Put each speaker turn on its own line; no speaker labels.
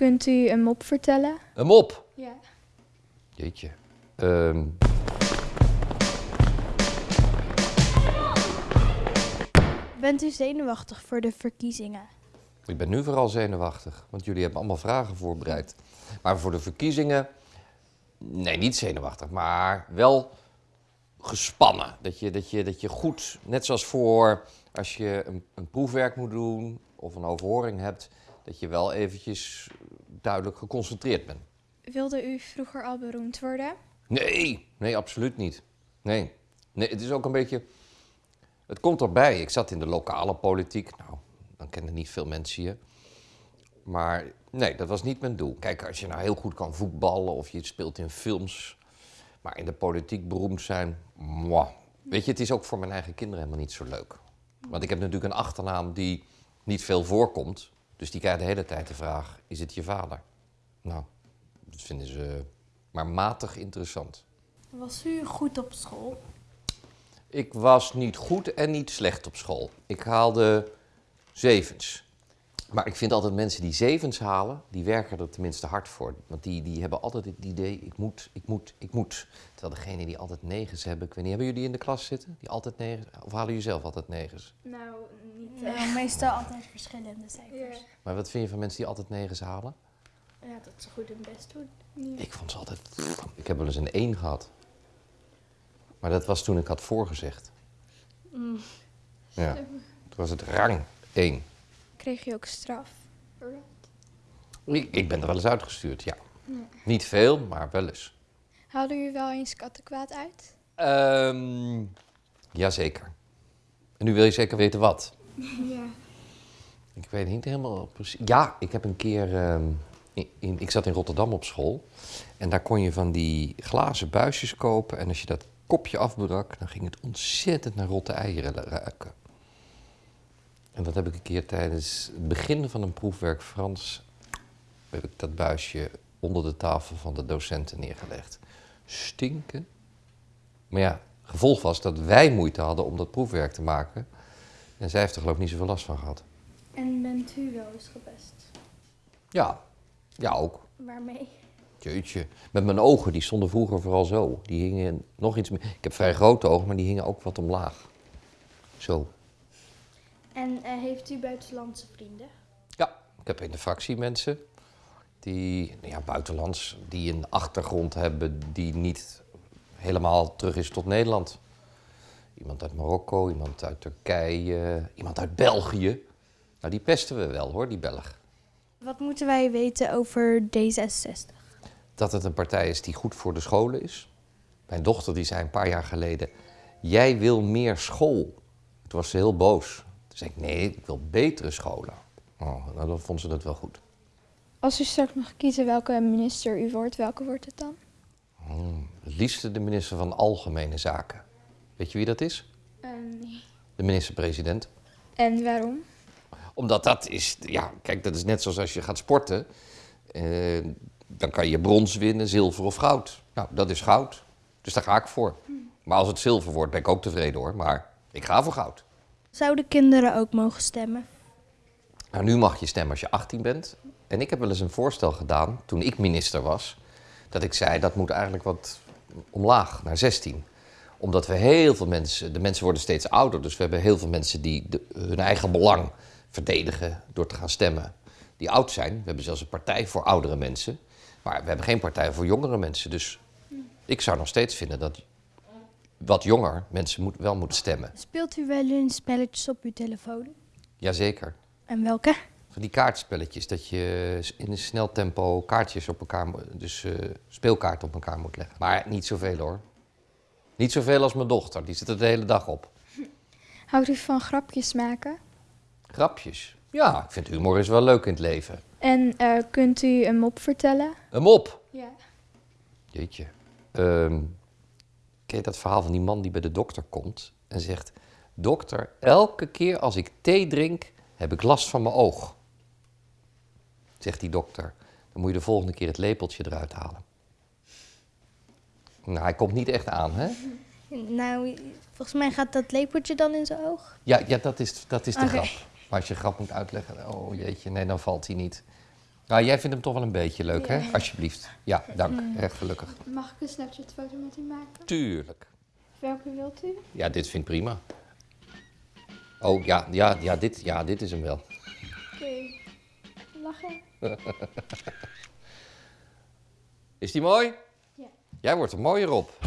kunt u een mop vertellen?
Een mop.
Ja.
Jeetje. Ehm,
Bent u zenuwachtig voor de verkiezingen?
ik ben nu vooral zenuwachtig, want jullie hebben allemaal vragen voorbereid. Maar voor de verkiezingen, nee, niet zenuwachtig, maar wel gespannen. Dat je, dat je, dat je goed, net zoals voor als je een, een proefwerk moet doen of een overhoring hebt, dat je wel eventjes duidelijk geconcentreerd bent.
Wilde u vroeger al beroemd worden?
Nee, nee, absoluut niet. Nee. nee, het is ook een beetje. Het komt erbij. Ik zat in de lokale politiek. Nou, dan kennen niet veel mensen je. Maar nee, dat was niet mijn doel. Kijk, als je nou heel goed kan voetballen of je speelt in films. Maar in de politiek beroemd zijn, mwah. Weet je, het is ook voor mijn eigen kinderen helemaal niet zo leuk. Want ik heb natuurlijk een achternaam die niet veel voorkomt. Dus die krijgen de hele tijd de vraag: is het je vader? Nou, dat vinden ze maar matig interessant.
Was u goed op school?
Ik was niet goed en niet slecht op school. Ik haalde zevens. Maar ik vind altijd mensen die zevens halen, die werken er tenminste hard voor. Want die, die hebben altijd het idee, ik moet, ik moet, ik moet. Terwijl degene die altijd negens hebben, ik weet niet, hebben jullie in de klas zitten? Die altijd negens, of halen jullie zelf altijd negens?
Nou, niet.
Nou, meestal altijd verschillende cijfers.
Ja.
Maar wat vind je van mensen die altijd negens halen?
Ja, dat ze goed hun best doen.
Ik vond ze altijd... Ik heb wel eens een 1 gehad. Maar dat was toen ik had voorgezegd. Ja, toen was het rang 1.
Kreeg je ook straf?
Ik, ik ben er wel eens uitgestuurd, ja. Niet veel, maar wel eens.
Haalde u wel eens kattenkwaad uit?
Ehm jazeker. En nu wil je zeker weten wat?
Ja.
Ik weet niet helemaal precies. Ja, ik heb een keer. ehm, in, in- ik zat in Rotterdam op school. En daar kon je van die glazen buisjes kopen. En als je dat kopje afbrak, dan ging het ontzettend naar rotte eieren ruiken. En dat heb ik een keer tijdens het begin van een proefwerk Frans. heb ik dat buisje onder de tafel van de docenten neergelegd. Stinken. Maar ja, gevolg was dat wij moeite hadden om dat proefwerk te maken. En zij heeft er geloof ik niet zoveel last van gehad.
En bent u wel eens gepest?
Ja, ja ook.
Waarmee?
Jeetje. Met mijn ogen, die stonden vroeger vooral zo. Die hingen nog iets meer. Ik heb vrij grote ogen, maar die hingen ook wat omlaag. Zo.
En eh, heeft u buitenlandse vrienden?
Ja, ik heb in de fractie mensen die, nou ja, buitenlands, die een achtergrond hebben die niet helemaal terug is tot Nederland. Iemand uit Marokko, iemand uit Turkije, iemand uit België. Nou, die pesten we wel hoor, die Belg.
Wat moeten wij weten over D66?
dat het een partij is die goed voor de scholen is. Mijn dochter die zei een paar jaar geleden, jij wil meer school. Toen was ze heel boos. Toen zei ik, nee, ik wil betere scholen. Oh, nou, dan vond ze dat wel goed.
Als u straks mag kiezen welke minister u wordt, welke wordt het dan?
Het liefste de minister van Algemene Zaken. Weet je wie dat is?
nee.
De minister-president.
En waarom?
Omdat dat is, ja, kijk, dat is net zoals als je gaat sporten. Eh, dan kan je brons winnen, zilver of goud. Nou, dat is goud. Dus daar ga ik voor. Maar als het zilver wordt, ben ik ook tevreden hoor. Maar ik ga voor goud.
Zouden kinderen ook mogen stemmen?
Nou, nu mag je stemmen als je 18 bent. En ik heb wel eens een voorstel gedaan, toen ik minister was, dat ik zei dat moet eigenlijk wat omlaag, naar 16. Omdat we heel veel mensen, de mensen worden steeds ouder, dus we hebben heel veel mensen die hun eigen belang verdedigen door te gaan stemmen. Die oud zijn. We hebben zelfs een partij voor oudere mensen. Maar we hebben geen partij voor jongere mensen. Dus ik zou nog steeds vinden dat wat jonger mensen moet, wel moeten stemmen.
Speelt u wel eens spelletjes op uw telefoon?
Jazeker.
En welke?
Van die kaartspelletjes, dat je in een snel tempo kaartjes op elkaar, dus eh, speelkaarten op elkaar moet leggen. Maar niet zoveel hoor. Niet zoveel als mijn dochter, die zit er de hele dag op.
Houdt u van grapjes maken?
Grapjes. Ja, ik vind humor is wel leuk in het leven.
En eh, kunt u een mop vertellen?
Een mop.
Ja.
Jeetje. Ehm ken je dat verhaal van die man die bij de dokter komt en zegt... Dokter, elke keer als ik thee drink, heb ik last van mijn oog. Zegt die dokter. Dan moet je de volgende keer het lepeltje eruit halen. Nou, hij komt niet echt aan, hè?
Nou, volgens mij gaat dat lepeltje dan in zijn oog.
Ja, ja dat, is, dat is de grap. Maar als je grap moet uitleggen, oh jeetje, nee, dan valt hij niet. Nou, jij vindt hem toch wel een beetje leuk,
Ja.
hè? Alsjeblieft. Ja, dank. Erg gelukkig.
Mag ik een Snapchat-foto met u maken?
Tuurlijk.
Welke wilt u?
Ja, dit vind ik prima. Oh, ja, ja, ja, dit, ja, dit is hem wel.
Oké. Lachen.
Is die mooi?
Ja.
Jij wordt er mooier op.